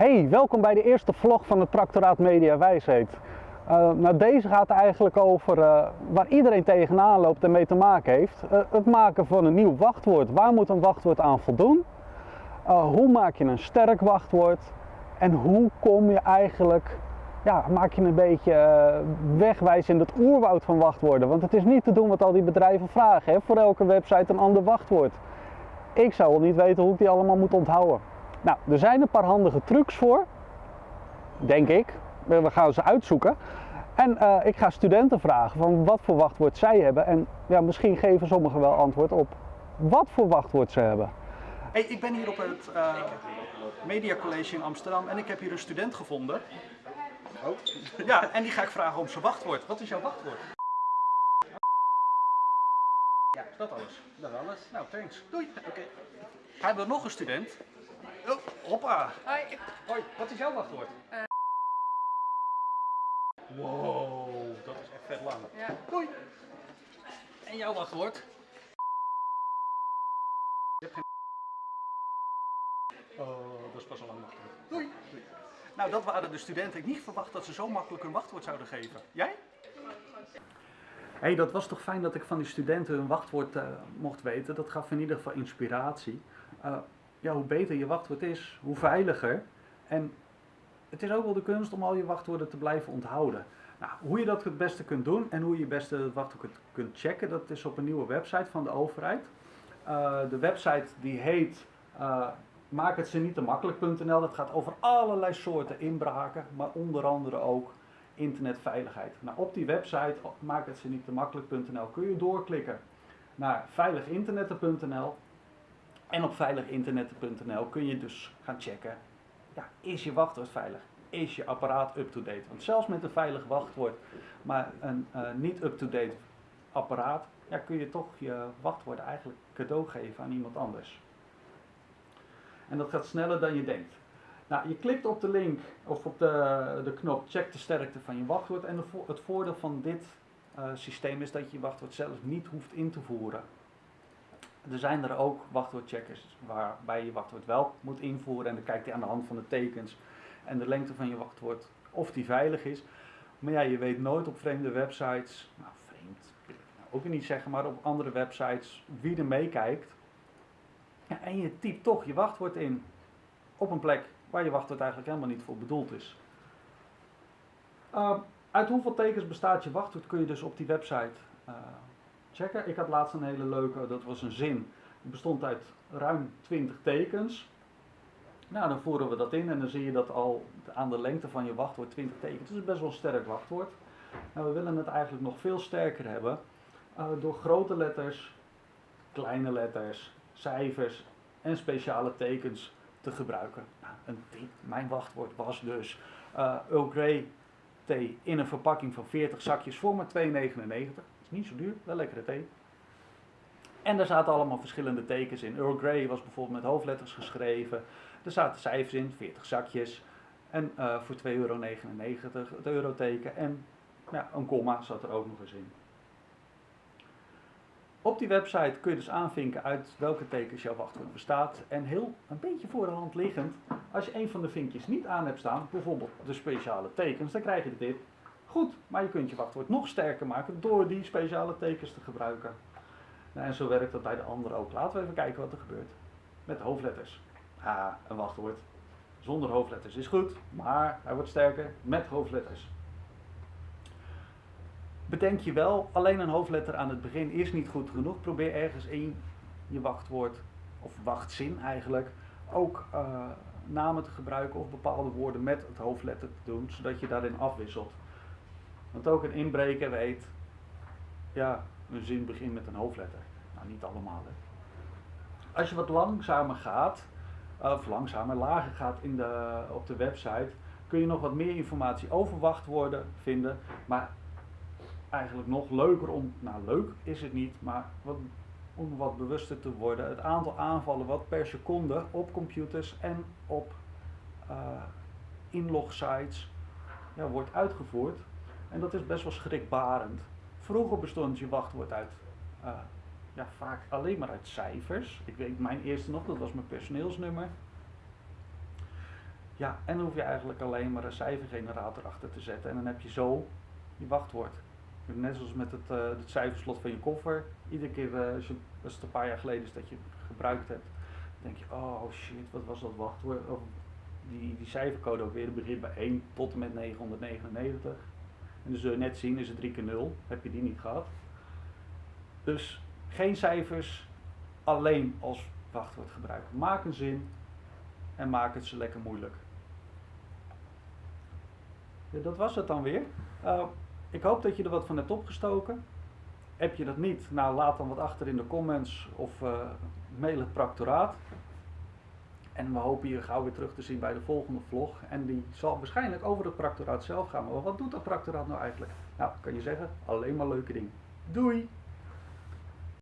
Hey, welkom bij de eerste vlog van het Tractoraat Media Wijsheid. Uh, nou, deze gaat eigenlijk over uh, waar iedereen tegenaan loopt en mee te maken heeft. Uh, het maken van een nieuw wachtwoord. Waar moet een wachtwoord aan voldoen? hoe maak je een sterk wachtwoord? En hoe kom je eigenlijk, ja, maak je een beetje wegwijs in het oerwoud van wachtwoorden? Want het is niet te doen wat al die bedrijven vragen. Hè? Voor elke website een ander wachtwoord. Ik zou wel niet weten hoe ik die allemaal moet onthouden. Nou, er zijn een paar handige trucs voor, denk ik. We gaan ze uitzoeken. En uh, ik ga studenten vragen van wat voor wachtwoord zij hebben. En ja, misschien geven sommigen wel antwoord op wat voor wachtwoord ze hebben. Hey, ik ben hier op het uh, Media College in Amsterdam en ik heb hier een student gevonden. Oh. Ja, en die ga ik vragen om zijn wachtwoord. Wat is jouw wachtwoord? Ja, dat alles. Dat alles. Nou, thanks. Doei. Oké. Okay. Hij wil nog een student. Oh, hoppa. Hoi. Hoi, wat is jouw wachtwoord? Uh. Wow, dat is echt vet lang. Ja. Doei. En jouw wachtwoord? Je hebt geen... Oh, dat is pas al lang wachtwoord. Doei. Doei. Nou, dat waren de studenten. Ik niet verwacht dat ze zo makkelijk hun wachtwoord zouden geven. Jij? Hey, dat was toch fijn dat ik van die studenten hun wachtwoord uh, mocht weten. Dat gaf in ieder geval inspiratie. Uh, ja, hoe beter je wachtwoord is, hoe veiliger. En het is ook wel de kunst om al je wachtwoorden te blijven onthouden. Nou, hoe je dat het beste kunt doen en hoe je het beste wachtwoord kunt checken, dat is op een nieuwe website van de overheid. Uh, de website die heet uh, maak het ze niet te makkelijk.nl. Dat gaat over allerlei soorten inbraken, maar onder andere ook internetveiligheid. Nou, op die website maak het ze niet te makkelijk.nl kun je doorklikken naar veiliginternetten.nl en op veiliginternetten.nl kun je dus gaan checken, ja, is je wachtwoord veilig? Is je apparaat up-to-date? Want zelfs met een veilig wachtwoord, maar een uh, niet up-to-date apparaat, ja, kun je toch je wachtwoord eigenlijk cadeau geven aan iemand anders. En dat gaat sneller dan je denkt. Nou, je klikt op de link of op de, de knop check de sterkte van je wachtwoord. En het voordeel van dit uh, systeem is dat je je wachtwoord zelf niet hoeft in te voeren. Er zijn er ook wachtwoordcheckers waarbij je je wachtwoord wel moet invoeren en dan kijkt hij aan de hand van de tekens en de lengte van je wachtwoord of die veilig is. Maar ja, je weet nooit op vreemde websites, nou vreemd wil ik nou ook niet zeggen, maar op andere websites wie er meekijkt. Ja, en je typt toch je wachtwoord in op een plek waar je wachtwoord eigenlijk helemaal niet voor bedoeld is. Uh, uit hoeveel tekens bestaat je wachtwoord kun je dus op die website uh, checken. Ik had laatst een hele leuke, dat was een zin. Die bestond uit ruim 20 tekens. Nou, dan voeren we dat in en dan zie je dat al aan de lengte van je wachtwoord 20 tekens. Dat is best wel een sterk wachtwoord. Nou, we willen het eigenlijk nog veel sterker hebben uh, door grote letters, kleine letters, cijfers en speciale tekens te gebruiken. Mijn wachtwoord was dus uh, Earl Grey thee in een verpakking van 40 zakjes voor maar 2,99 niet zo duur, wel lekkere thee. En er zaten allemaal verschillende tekens in. Earl Grey was bijvoorbeeld met hoofdletters geschreven. Er zaten cijfers in, 40 zakjes. En uh, voor 2,99 euro het euroteken. En een komma zat er ook nog eens in. Op die website kun je dus aanvinken uit welke tekens jouw wachtwoord bestaat. En heel een beetje voor de hand liggend, als je een van de vinkjes niet aan hebt staan, bijvoorbeeld de speciale tekens, dan krijg je dit. Goed, maar je kunt je wachtwoord nog sterker maken door die speciale tekens te gebruiken. Nou, en zo werkt dat bij de andere ook. Laten we even kijken wat er gebeurt. Met hoofdletters. Ah, een wachtwoord zonder hoofdletters is goed, maar hij wordt sterker met hoofdletters. Bedenk je wel, alleen een hoofdletter aan het begin is niet goed genoeg. Probeer ergens in je wachtwoord, of wachtzin eigenlijk, ook uh, namen te gebruiken of bepaalde woorden met het hoofdletter te doen, zodat je daarin afwisselt. Want ook een inbreker weet, ja, een zin begint met een hoofdletter. Nou, niet allemaal. Hè. Als je wat langzamer gaat, of langzamer, lager gaat in de, op de website, kun je nog wat meer informatie over wachtwoorden vinden. Maar eigenlijk nog leuker om, nou leuk is het niet, maar wat, om wat bewuster te worden. Het aantal aanvallen wat per seconde op computers en op uh, inlogsites ja, wordt uitgevoerd. En dat is best wel schrikbarend. Vroeger bestond je wachtwoord uit, uh, ja, vaak alleen maar uit cijfers. Ik weet mijn eerste nog, dat was mijn personeelsnummer. Ja, en dan hoef je eigenlijk alleen maar een cijfergenerator achter te zetten en dan heb je zo je wachtwoord. Net zoals met het, uh, het cijferslot van je koffer. Iedere keer uh, als, het een paar jaar geleden is dat je gebruikt hebt, denk je, oh shit, wat was dat wachtwoord? Of die, die cijfercode ook weer, begint bij 1 tot en met 999. En dus zul je net zien, is het 3 keer 0, heb je die niet gehad. Dus geen cijfers, alleen als wachtwoord gebruiken. Maak een zin en maak het ze lekker moeilijk. Ja, dat was het dan weer. Uh, ik hoop dat je er wat van hebt opgestoken. Heb je dat niet? Nou, laat dan wat achter in de comments of uh, mail het practoraat. En we hopen je gauw weer terug te zien bij de volgende vlog. En die zal waarschijnlijk over het practoraat zelf gaan. Maar wat doet dat practoraat nou eigenlijk? Nou, kan je zeggen, alleen maar leuke dingen. Doei!